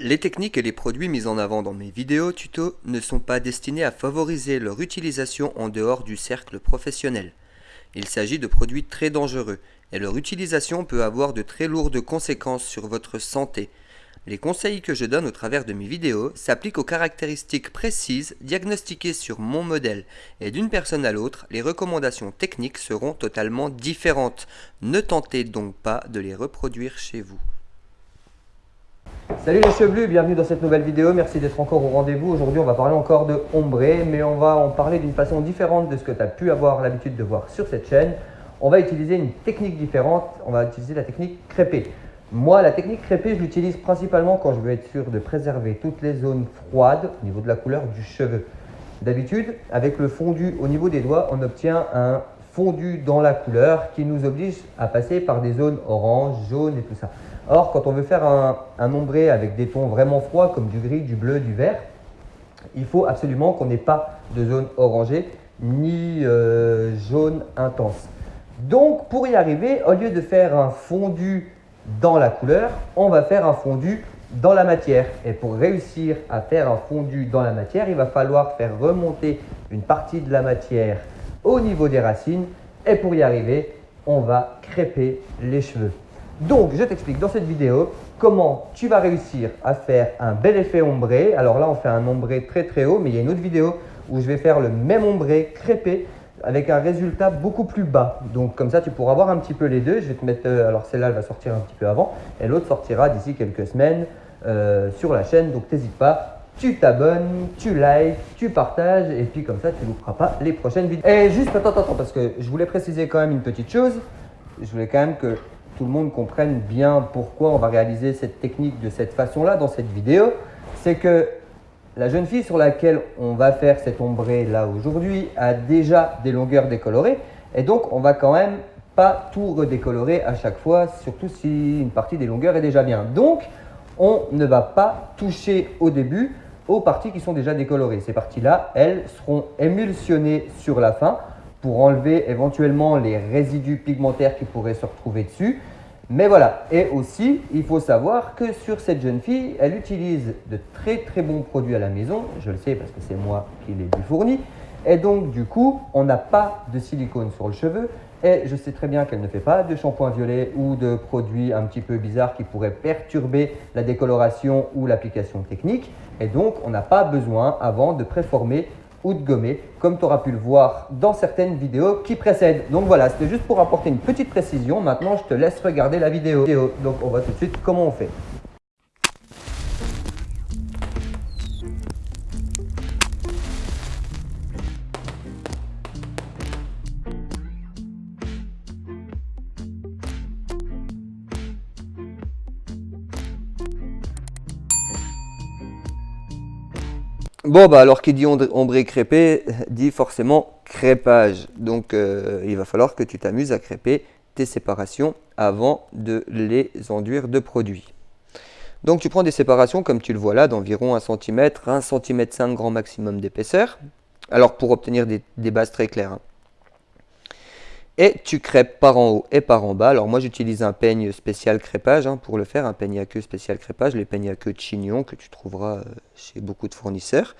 Les techniques et les produits mis en avant dans mes vidéos tuto ne sont pas destinés à favoriser leur utilisation en dehors du cercle professionnel. Il s'agit de produits très dangereux et leur utilisation peut avoir de très lourdes conséquences sur votre santé. Les conseils que je donne au travers de mes vidéos s'appliquent aux caractéristiques précises diagnostiquées sur mon modèle et d'une personne à l'autre, les recommandations techniques seront totalement différentes. Ne tentez donc pas de les reproduire chez vous. Salut les chevelus, bienvenue dans cette nouvelle vidéo, merci d'être encore au rendez-vous. Aujourd'hui on va parler encore de ombré, mais on va en parler d'une façon différente de ce que tu as pu avoir l'habitude de voir sur cette chaîne. On va utiliser une technique différente, on va utiliser la technique crêpée. Moi, la technique crêpée, je l'utilise principalement quand je veux être sûr de préserver toutes les zones froides au niveau de la couleur du cheveu. D'habitude, avec le fondu au niveau des doigts, on obtient un fondu dans la couleur qui nous oblige à passer par des zones orange, jaune et tout ça. Or, quand on veut faire un, ombré avec des tons vraiment froids comme du gris, du bleu, du vert, il faut absolument qu'on n'ait pas de zone orangée ni euh, jaune intense. Donc, pour y arriver, au lieu de faire un fondu dans la couleur, on va faire un fondu dans la matière. Et pour réussir à faire un fondu dans la matière, il va falloir faire remonter une partie de la matière au niveau des racines. Et pour y arriver, on va crêper les cheveux. Donc, je t'explique dans cette vidéo comment tu vas réussir à faire un bel effet ombré. Alors là, on fait un ombré très très haut, mais il y a une autre vidéo où je vais faire le même ombré crêpé avec un résultat beaucoup plus bas. Donc comme ça, tu pourras voir un petit peu les deux. Je vais te mettre, euh, alors celle-là, elle va sortir un petit peu avant et l'autre sortira d'ici quelques semaines euh, sur la chaîne. Donc n'hésite pas, tu t'abonnes, tu likes, tu partages et puis comme ça, tu ne louperas pas les prochaines vidéos. Et juste, attends, attends, parce que je voulais préciser quand même une petite chose. Je voulais quand même que tout le monde comprenne bien pourquoi on va réaliser cette technique de cette façon-là dans cette vidéo. C'est que la jeune fille sur laquelle on va faire cet ombré là aujourd'hui a déjà des longueurs décolorées et donc on va quand même pas tout redécolorer à chaque fois, surtout si une partie des longueurs est déjà bien. Donc on ne va pas toucher au début aux parties qui sont déjà décolorées. Ces parties-là, elles seront émulsionnées sur la fin pour enlever éventuellement les résidus pigmentaires qui pourraient se retrouver dessus. Mais voilà, et aussi, il faut savoir que sur cette jeune fille, elle utilise de très très bons produits à la maison. Je le sais parce que c'est moi qui les lui fournis. Et donc, du coup, on n'a pas de silicone sur le cheveu. Et je sais très bien qu'elle ne fait pas de shampoing violet ou de produits un petit peu bizarres qui pourraient perturber la décoloration ou l'application technique. Et donc, on n'a pas besoin avant de préformer ou de gommer, comme tu auras pu le voir dans certaines vidéos qui précèdent. Donc voilà, c'était juste pour apporter une petite précision. Maintenant, je te laisse regarder la vidéo. Donc on va tout de suite comment on fait. Bon, bah alors qui dit ombré crêpé dit forcément crêpage. Donc euh, il va falloir que tu t'amuses à crêper tes séparations avant de les enduire de produits. Donc tu prends des séparations comme tu le vois là d'environ 1 cm, 1 cm 5 grand maximum d'épaisseur. Alors pour obtenir des, bases très claires. Hein et tu crêpes par en haut et par en bas. Alors moi j'utilise un peigne spécial crêpage hein, pour le faire, un peigne à queue spécial crêpage, les peignes à queue de chignon que tu trouveras euh, chez beaucoup de fournisseurs.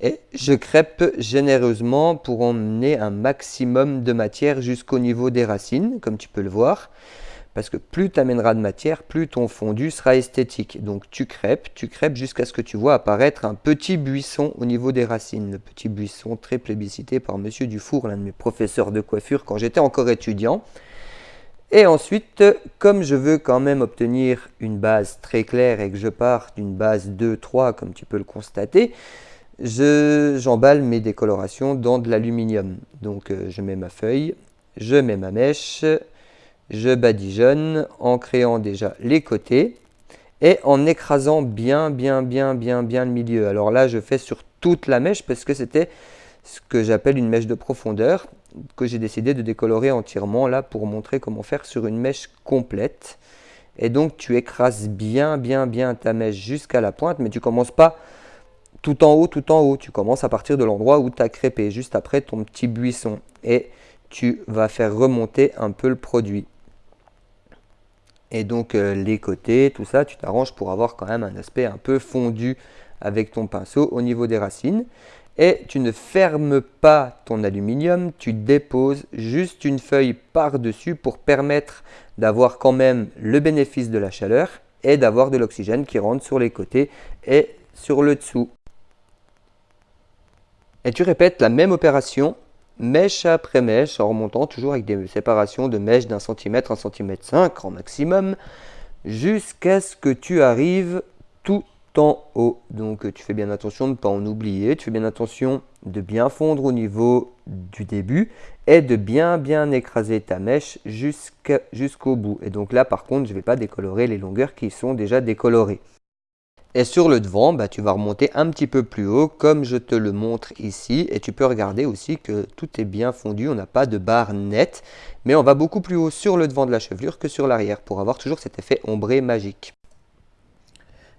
Et je crêpe généreusement pour emmener un maximum de matière jusqu'au niveau des racines, comme tu peux le voir. Parce que plus tu amèneras de matière, plus ton fondu sera esthétique. Donc tu crêpes, tu crêpes jusqu'à ce que tu vois apparaître un petit buisson au niveau des racines. Le petit buisson très plébiscité par Monsieur Dufour, l'un de mes professeurs de coiffure quand j'étais encore étudiant. Et ensuite, comme je veux quand même obtenir une base très claire et que je pars d'une base 2-3 comme tu peux le constater, j'emballe mes décolorations dans de l'aluminium. Donc euh, je mets ma feuille, je mets ma mèche, je badigeonne en créant déjà les côtés et en écrasant bien, bien, bien, bien, bien le milieu. Alors là, je fais sur toute la mèche parce que c'était ce que j'appelle une mèche de profondeur que j'ai décidé de décolorer entièrement là pour montrer comment faire sur une mèche complète. Et donc, tu écrases bien, bien, bien ta mèche jusqu'à la pointe, mais tu commences pas tout en haut, tout en haut. Tu commences à partir de l'endroit où tu as crêpé, juste après ton petit buisson. Et tu vas faire remonter un peu le produit Et donc euh, les côtés, tout ça, tu t'arranges pour avoir quand même un aspect un peu fondu avec ton pinceau au niveau des racines. Et tu ne fermes pas ton aluminium, tu déposes juste une feuille par-dessus pour permettre d'avoir quand même le bénéfice de la chaleur et d'avoir de l'oxygène qui rentre sur les côtés et sur le dessous. Et tu répètes la même opération mèche après mèche en remontant toujours avec des séparations de mèches d'un centimètre, un centimètre cinq en maximum jusqu'à ce que tu arrives tout en haut. Donc tu fais bien attention de ne pas en oublier, tu fais bien attention de bien fondre au niveau du début et de bien bien écraser ta mèche jusqu'au bout. Et donc là par contre je ne vais pas décolorer les longueurs qui sont déjà décolorées. Et sur le devant, bah, tu vas remonter un petit peu plus haut comme je te le montre ici. Et tu peux regarder aussi que tout est bien fondu, on n'a pas de barre nette. Mais on va beaucoup plus haut sur le devant de la chevelure que sur l'arrière pour avoir toujours cet effet ombré magique.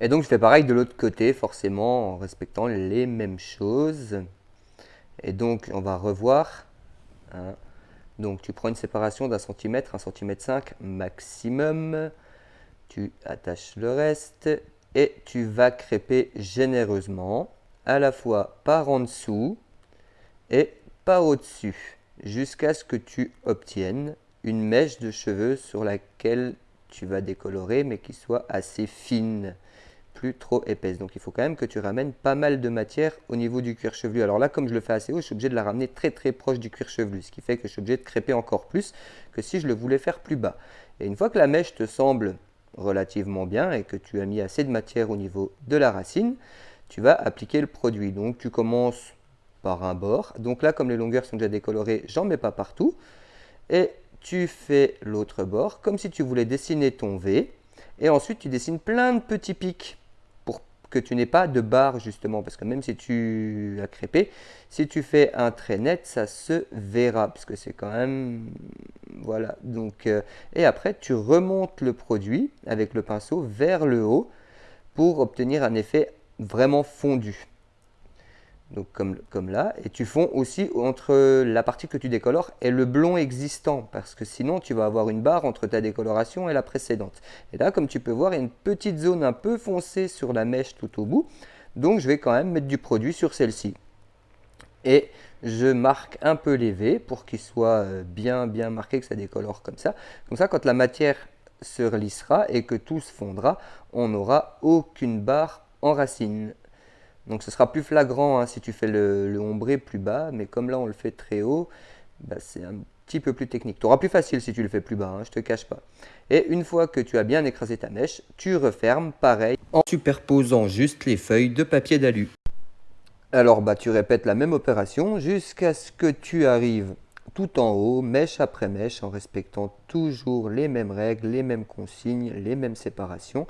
Et donc je fais pareil de l'autre côté forcément en respectant les mêmes choses. Et donc on va revoir. Hein. Donc tu prends une séparation d'un centimètre, un centimètre cinq maximum. Tu attaches le reste et tu vas crêper généreusement, à la fois par en dessous et par au-dessus, jusqu'à ce que tu obtiennes une mèche de cheveux sur laquelle tu vas décolorer, mais qui soit assez fine, plus trop épaisse. Donc il faut quand même que tu ramènes pas mal de matière au niveau du cuir chevelu. Alors là, comme je le fais assez haut, je suis obligé de la ramener très très proche du cuir chevelu, ce qui fait que je suis obligé de crêper encore plus que si je le voulais faire plus bas. Et une fois que la mèche te semble relativement bien et que tu as mis assez de matière au niveau de la racine, tu vas appliquer le produit. Donc tu commences par un bord. Donc là, comme les longueurs sont déjà décolorées, j'en mets pas partout. Et tu fais l'autre bord comme si tu voulais dessiner ton V. Et ensuite, tu dessines plein de petits pics que tu n'aies pas de barre justement, parce que même si tu as crêpé, si tu fais un trait net, ça se verra, parce que c'est quand même... Voilà, donc... Euh, et après, tu remontes le produit avec le pinceau vers le haut pour obtenir un effet vraiment fondu donc comme, là, et tu fonds aussi entre la partie que tu décolores et le blond existant, parce que sinon tu vas avoir une barre entre ta décoloration et la précédente. Et là, comme tu peux voir, il y a une petite zone un peu foncée sur la mèche tout au bout, donc je vais quand même mettre du produit sur celle-ci. Et je marque un peu les V pour qu'il soit euh, bien bien marqué, que ça décolore comme ça. Comme ça, quand la matière se relissera et que tout se fondra, on n'aura aucune barre en racine. Donc ce sera plus flagrant hein, si tu fais le, ombré plus bas, mais comme là on le fait très haut, bah, c'est un petit peu plus technique. Tu auras plus facile si tu le fais plus bas, hein, je te cache pas. Et une fois que tu as bien écrasé ta mèche, tu refermes pareil en superposant juste les feuilles de papier d'alu. Alors bah tu répètes la même opération jusqu'à ce que tu arrives tout en haut, mèche après mèche, en respectant toujours les mêmes règles, les mêmes consignes, les mêmes séparations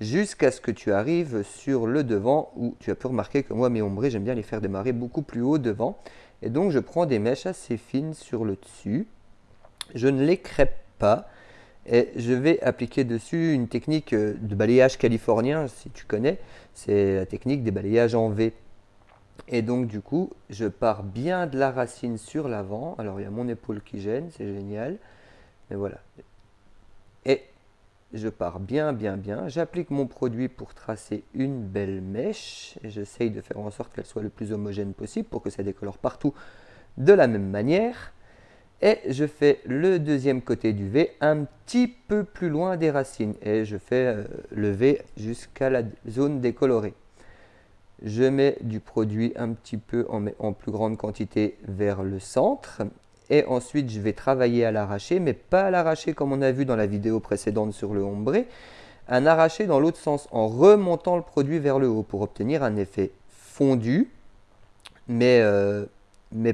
jusqu'à ce que tu arrives sur le devant où tu as pu remarquer que moi mes ombrés j'aime bien les faire démarrer beaucoup plus haut devant. Et donc je prends des mèches assez fines sur le dessus. Je ne les crêpe pas. Et je vais appliquer dessus une technique euh, de balayage californien si tu connais. C'est la technique des balayages en V. Et donc du coup je pars bien de la racine sur l'avant. Alors il y a mon épaule qui gêne c'est génial. Mais voilà je pars bien, bien, bien. J'applique mon produit pour tracer une belle mèche. Et j'essaye de faire en sorte qu'elle soit le plus homogène possible pour que ça décolore partout de la même manière. Et je fais le deuxième côté du V un petit peu plus loin des racines. Et je fais euh, le V jusqu'à la zone décolorée. Je mets du produit un petit peu en, en plus grande quantité vers le centre et ensuite je vais travailler à l'arraché, mais pas à l'arraché comme on a vu dans la vidéo précédente sur le ombré, un arraché dans l'autre sens en remontant le produit vers le haut pour obtenir un effet fondu, mais, euh,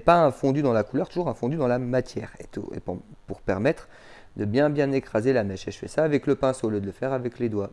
pas un fondu dans la couleur, toujours un fondu dans la matière, et, pour permettre de bien bien écraser la mèche. Et je fais ça avec le pinceau au lieu de le faire avec les doigts.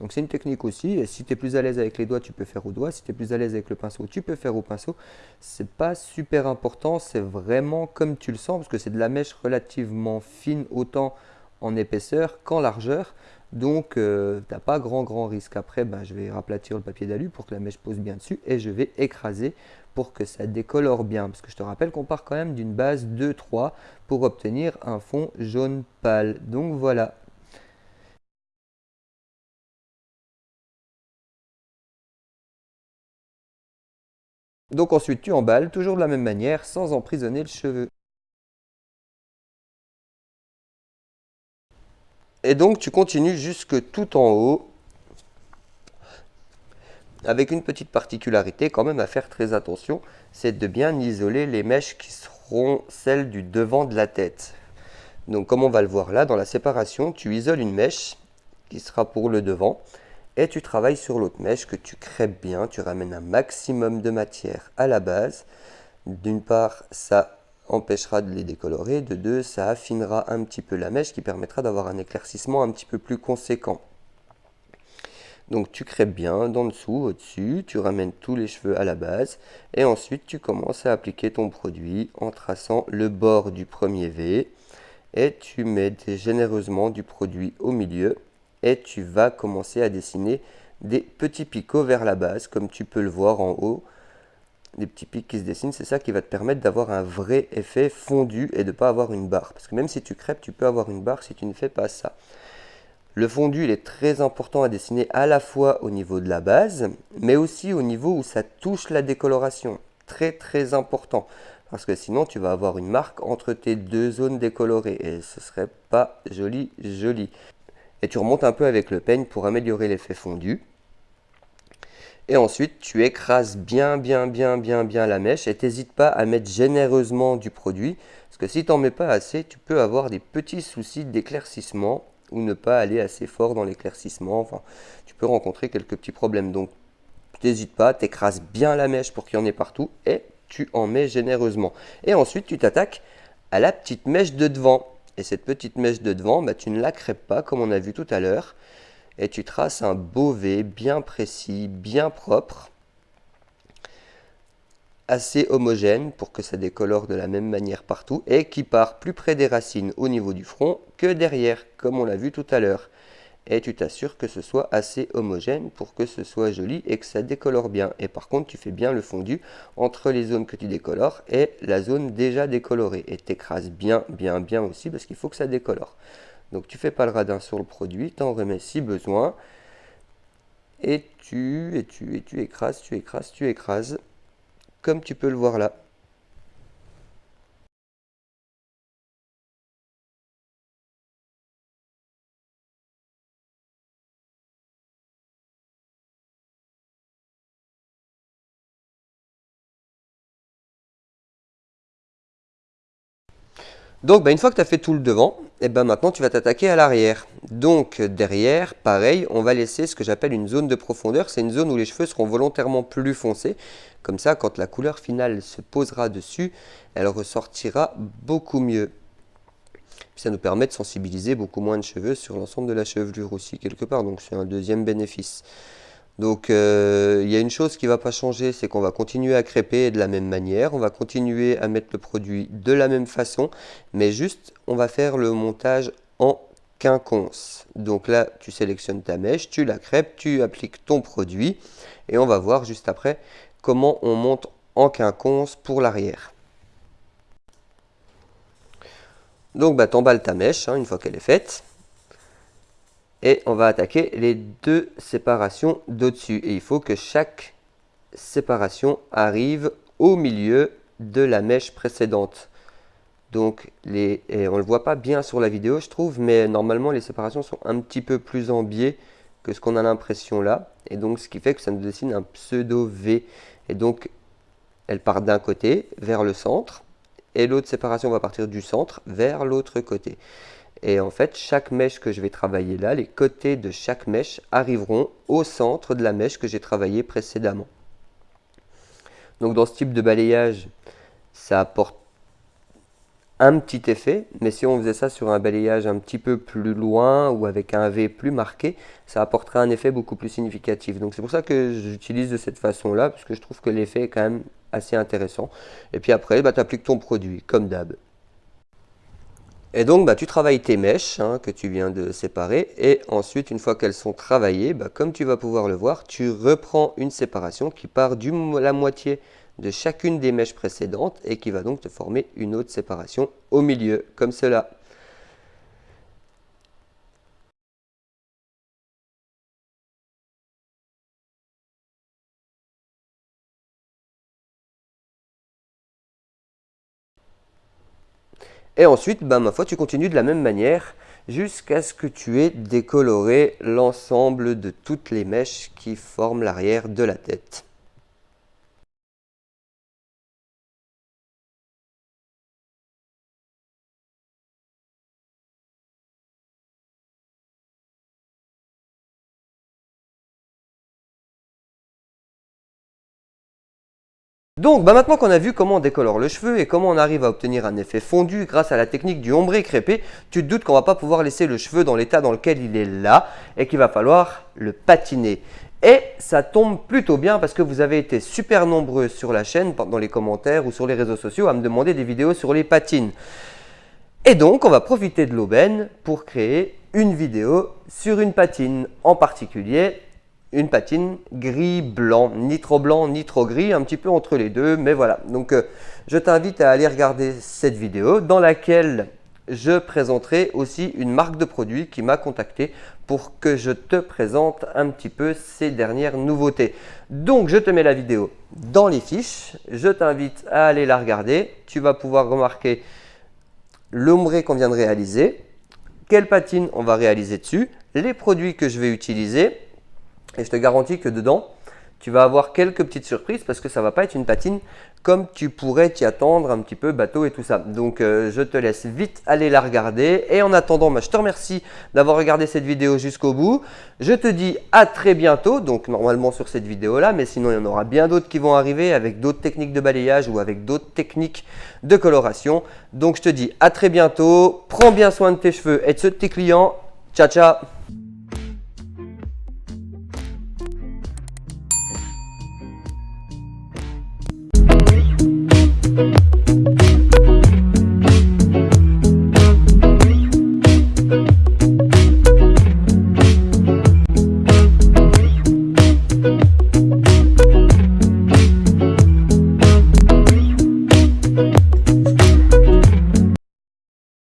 Donc c'est une technique aussi, et si tu es plus à l'aise avec les doigts, tu peux faire au doigt, si tu es plus à l'aise avec le pinceau, tu peux faire au pinceau. C'est pas super important, c'est vraiment comme tu le sens, parce que c'est de la mèche relativement fine, autant en épaisseur qu'en largeur, donc euh, tu n'as pas grand grand risque. Après, ben, je vais raplatir le papier d'alu pour que la mèche pose bien dessus, et je vais écraser pour que ça décolore bien, parce que je te rappelle qu'on part quand même d'une base 2-3 pour obtenir un fond jaune pâle. Donc voilà, Donc ensuite tu emballes, toujours de la même manière, sans emprisonner le cheveu. Et donc tu continues jusque tout en haut, avec une petite particularité quand même à faire très attention, c'est de bien isoler les mèches qui seront celles du devant de la tête. Donc comme on va le voir là, dans la séparation, tu isoles une mèche qui sera pour le devant, et tu travailles sur l'autre mèche que tu crêpes bien, tu ramènes un maximum de matière à la base. D'une part, ça empêchera de les décolorer, de deux, ça affinera un petit peu la mèche qui permettra d'avoir un éclaircissement un petit peu plus conséquent. Donc tu crêpes bien d'en dessous, au-dessus, tu ramènes tous les cheveux à la base et ensuite tu commences à appliquer ton produit en traçant le bord du premier V et tu mets généreusement du produit au milieu et tu vas commencer à dessiner des petits picots vers la base, comme tu peux le voir en haut. Des petits pics qui se dessinent, c'est ça qui va te permettre d'avoir un vrai effet fondu et de ne pas avoir une barre. Parce que même si tu crêpes, tu peux avoir une barre si tu ne fais pas ça. Le fondu, il est très important à dessiner à la fois au niveau de la base, mais aussi au niveau où ça touche la décoloration. Très très important. Parce que sinon, tu vas avoir une marque entre tes deux zones décolorées. Et ce serait pas joli, joli et tu remontes un peu avec le peigne pour améliorer l'effet fondu. Et ensuite, tu écrases bien, bien, bien, bien, bien la mèche et n'hésite pas à mettre généreusement du produit. Parce que si tu n'en mets pas assez, tu peux avoir des petits soucis d'éclaircissement ou ne pas aller assez fort dans l'éclaircissement. Enfin, tu peux rencontrer quelques petits problèmes. Donc, n'hésite pas, tu écrases bien la mèche pour qu'il y en ait partout et tu en mets généreusement. Et ensuite, tu t'attaques à la petite mèche de devant. Et cette petite mèche de devant, bah, tu ne la crêpes pas comme on a vu tout à l'heure. Et tu traces un beau V bien précis, bien propre, assez homogène pour que ça décolore de la même manière partout et qui part plus près des racines au niveau du front que derrière, comme on l'a vu tout à l'heure et tu t'assures que ce soit assez homogène pour que ce soit joli et que ça décolore bien. Et par contre, tu fais bien le fondu entre les zones que tu décolores et la zone déjà décolorée. Et t'écrases bien, bien, bien aussi parce qu'il faut que ça décolore. Donc tu fais pas le radin sur le produit, tu en remets si besoin. Et tu, et tu, et tu écrases, tu écrases, tu écrases, comme tu peux le voir là. Donc bah, une fois que tu as fait tout le devant, et eh ben maintenant tu vas t'attaquer à l'arrière. Donc derrière, pareil, on va laisser ce que j'appelle une zone de profondeur. C'est une zone où les cheveux seront volontairement plus foncés. Comme ça, quand la couleur finale se posera dessus, elle ressortira beaucoup mieux. ça nous permet de sensibiliser beaucoup moins de cheveux sur l'ensemble de la chevelure aussi quelque part. Donc c'est un deuxième bénéfice. Donc euh, il y a une chose qui ne va pas changer, c'est qu'on va continuer à crêper de la même manière, on va continuer à mettre le produit de la même façon, mais juste on va faire le montage en quinconce. Donc là tu sélectionnes ta mèche, tu la crêpes, tu appliques ton produit et on va voir juste après comment on monte en quinconce pour l'arrière. Donc bah, tu emballes ta mèche hein, une fois qu'elle est faite et on va attaquer les deux séparations d'au-dessus. Et il faut que chaque séparation arrive au milieu de la mèche précédente. Donc, on ne le voit pas bien sur la vidéo, je trouve, mais normalement, les séparations sont un petit peu plus en biais que ce qu'on a l'impression là. Et donc, ce qui fait que ça nous dessine un pseudo V. Et donc, elle part d'un côté vers le centre, et l'autre séparation va partir du centre vers l'autre côté. Et en fait, chaque mèche que je vais travailler là, les côtés de chaque mèche arriveront au centre de la mèche que j'ai travaillée précédemment. Donc dans ce type de balayage, ça apporte un petit effet, mais si on faisait ça sur un balayage un petit peu plus loin ou avec un V plus marqué, ça apporterait un effet beaucoup plus significatif. Donc c'est pour ça que j'utilise de cette façon-là, parce que je trouve que l'effet est quand même assez intéressant. Et puis après, bah, tu appliques ton produit, comme d'hab. Et donc, bah, tu travailles tes mèches hein, que tu viens de séparer. Et ensuite, une fois qu'elles sont travaillées, bah, comme tu vas pouvoir le voir, tu reprends une séparation qui part de la moitié de chacune des mèches précédentes et qui va donc te former une autre séparation au milieu, comme cela. Et ensuite, ben, ma foi, tu continues de la même manière jusqu'à ce que tu aies décoloré l'ensemble de toutes les mèches qui forment l'arrière de la tête. Donc bah maintenant qu'on a vu comment on décolore le cheveu et comment on arrive à obtenir un effet fondu grâce à la technique du ombré crépé, tu te doutes qu'on va pas pouvoir laisser le cheveu dans l'état dans lequel il est là et qu'il va falloir le patiner. Et ça tombe plutôt bien parce que vous avez été super nombreux sur la chaîne, dans les commentaires ou sur les réseaux sociaux à me demander des vidéos sur les patines. Et donc on va profiter de l'aubaine pour créer une vidéo sur une patine en particulier une patine gris-blanc, ni trop blanc, ni trop gris, un petit peu entre les deux, mais voilà. Donc, euh, je t'invite à aller regarder cette vidéo dans laquelle je présenterai aussi une marque de produit qui m'a contacté pour que je te présente un petit peu ces dernières nouveautés. Donc, je te mets la vidéo dans les fiches. Je t'invite à aller la regarder. Tu vas pouvoir remarquer l'ombré qu'on vient de réaliser, quelle patine on va réaliser dessus, les produits que je vais utiliser et je te garantis que dedans, tu vas avoir quelques petites surprises parce que ça va pas être une patine comme tu pourrais t'y attendre un petit peu bateau et tout ça. Donc euh, je te laisse vite aller la regarder et en attendant, bah, je te remercie d'avoir regardé cette vidéo jusqu'au bout. Je te dis à très bientôt, donc normalement sur cette vidéo là, mais sinon il y en aura bien d'autres qui vont arriver avec d'autres techniques de balayage ou avec d'autres techniques de coloration. Donc je te dis à très bientôt, prends bien soin de tes cheveux et de ceux de tes clients. Ciao ciao